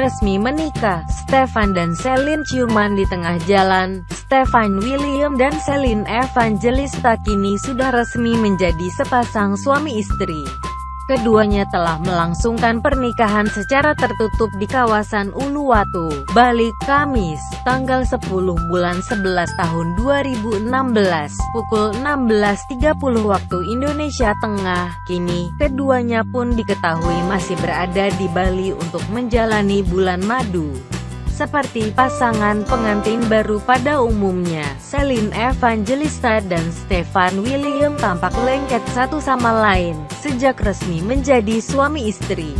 resmi menikah. Stefan dan Celine ciuman di tengah jalan. Stefan William dan Celine Evangelista kini sudah resmi menjadi sepasang suami istri. Keduanya telah melangsungkan pernikahan secara tertutup di kawasan Uluwatu, Bali, Kamis, tanggal 10 bulan 11 tahun 2016, pukul 16.30 waktu Indonesia Tengah. Kini, keduanya pun diketahui masih berada di Bali untuk menjalani bulan madu. Seperti pasangan pengantin baru pada umumnya, Celine Evangelista dan Stefan William tampak lengket satu sama lain, sejak resmi menjadi suami istri.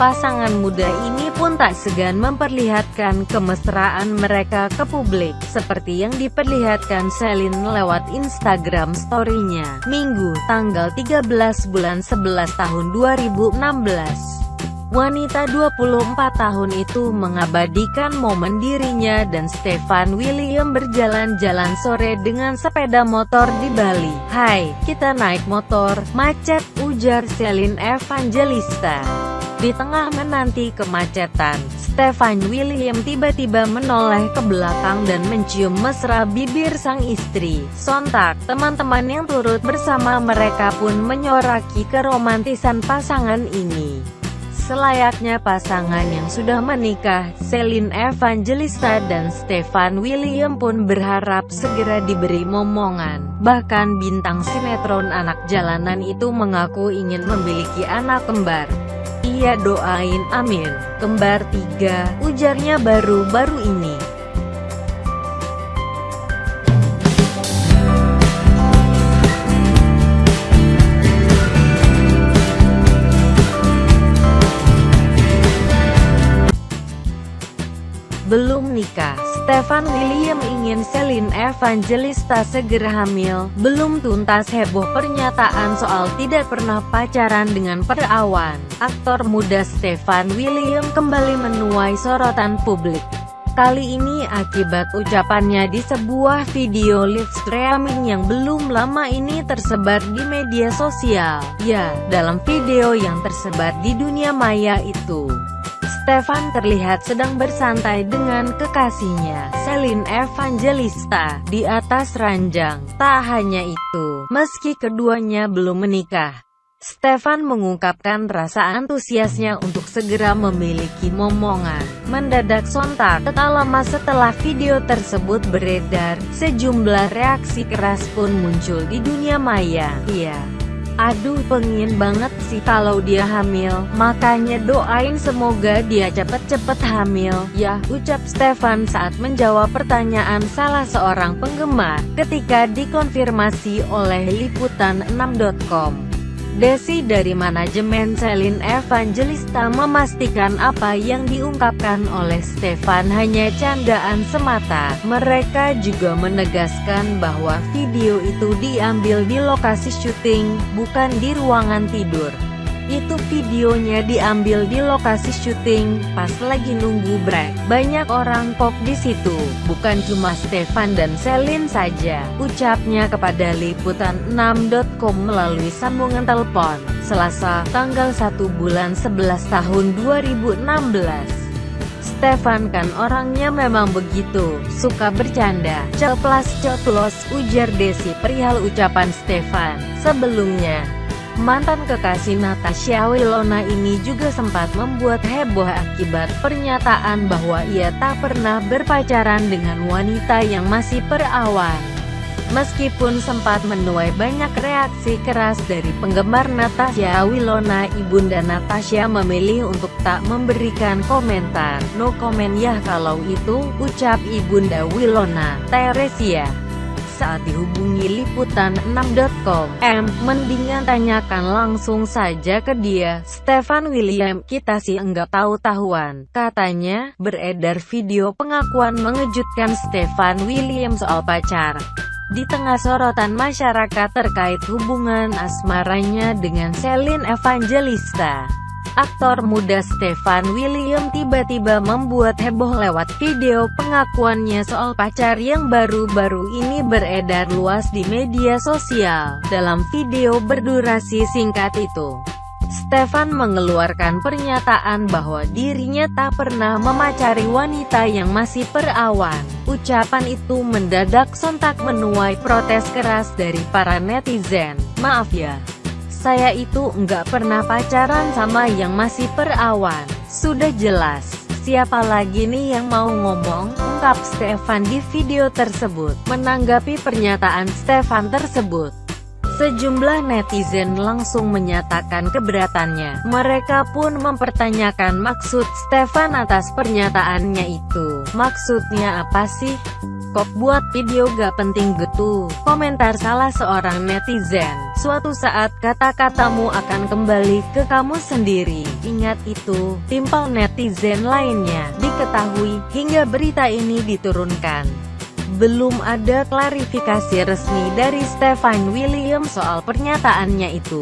Pasangan muda ini pun tak segan memperlihatkan kemesraan mereka ke publik, seperti yang diperlihatkan Celine lewat Instagram story-nya, Minggu, tanggal 13 bulan 11 tahun 2016. Wanita 24 tahun itu mengabadikan momen dirinya dan Stefan William berjalan-jalan sore dengan sepeda motor di Bali. Hai, kita naik motor, macet, ujar Celine Evangelista. Di tengah menanti kemacetan, Stefan William tiba-tiba menoleh ke belakang dan mencium mesra bibir sang istri. Sontak, teman-teman yang turut bersama mereka pun menyoraki keromantisan pasangan ini. Selayaknya pasangan yang sudah menikah, Celine Evangelista dan Stefan William pun berharap segera diberi momongan. Bahkan bintang sinetron anak jalanan itu mengaku ingin memiliki anak kembar. Ia doain amin, kembar tiga, ujarnya baru-baru ini. Belum nikah. Stefan William ingin Celine Evangelista segera hamil. Belum tuntas heboh pernyataan soal tidak pernah pacaran dengan perawan. Aktor muda Stefan William kembali menuai sorotan publik. Kali ini akibat ucapannya di sebuah video live streaming yang belum lama ini tersebar di media sosial. Ya, dalam video yang tersebar di dunia maya itu, Stefan terlihat sedang bersantai dengan kekasihnya, Celine Evangelista, di atas ranjang. Tak hanya itu, meski keduanya belum menikah, Stefan mengungkapkan rasa antusiasnya untuk segera memiliki momongan. Mendadak sontak, tak lama setelah video tersebut beredar, sejumlah reaksi keras pun muncul di dunia maya. Iya. Aduh pengen banget sih kalau dia hamil, makanya doain semoga dia cepet-cepet hamil, ya, ucap Stefan saat menjawab pertanyaan salah seorang penggemar, ketika dikonfirmasi oleh liputan6.com. Desi dari manajemen Celine Evangelista memastikan apa yang diungkapkan oleh Stefan hanya candaan semata. Mereka juga menegaskan bahwa video itu diambil di lokasi syuting, bukan di ruangan tidur. Itu videonya diambil di lokasi syuting, pas lagi nunggu break. Banyak orang pop di situ, bukan cuma Stefan dan Celine saja. Ucapnya kepada liputan6.com melalui sambungan telepon, Selasa, tanggal 1 bulan 11 tahun 2016. Stefan kan orangnya memang begitu, suka bercanda, ceplas ceplos ujar Desi perihal ucapan Stefan. Sebelumnya, Mantan kekasih Natasha Wilona ini juga sempat membuat heboh akibat pernyataan bahwa ia tak pernah berpacaran dengan wanita yang masih perawan. Meskipun sempat menuai banyak reaksi keras dari penggemar Natasha Wilona, ibunda Natasha memilih untuk tak memberikan komentar. No comment ya kalau itu, ucap ibunda Wilona, Teresia saat dihubungi liputan6.com. M, mendingan tanyakan langsung saja ke dia. Stefan William, kita sih enggak tahu-tahuan. Katanya, beredar video pengakuan mengejutkan Stefan William soal pacar. Di tengah sorotan masyarakat terkait hubungan asmaranya dengan Celine Evangelista. Aktor muda Stefan William tiba-tiba membuat heboh lewat video pengakuannya soal pacar yang baru-baru ini beredar luas di media sosial. Dalam video berdurasi singkat itu, Stefan mengeluarkan pernyataan bahwa dirinya tak pernah memacari wanita yang masih perawan. Ucapan itu mendadak sontak menuai protes keras dari para netizen. Maaf ya, saya itu nggak pernah pacaran sama yang masih perawan. Sudah jelas, siapa lagi nih yang mau ngomong? Ungkap Stefan di video tersebut. Menanggapi pernyataan Stefan tersebut, Sejumlah netizen langsung menyatakan keberatannya. Mereka pun mempertanyakan maksud Stefan atas pernyataannya itu. Maksudnya apa sih? Kok buat video gak penting gitu? Komentar salah seorang netizen. Suatu saat kata-katamu akan kembali ke kamu sendiri. Ingat itu, timpal netizen lainnya. Diketahui, hingga berita ini diturunkan. Belum ada klarifikasi resmi dari Stefan William soal pernyataannya itu.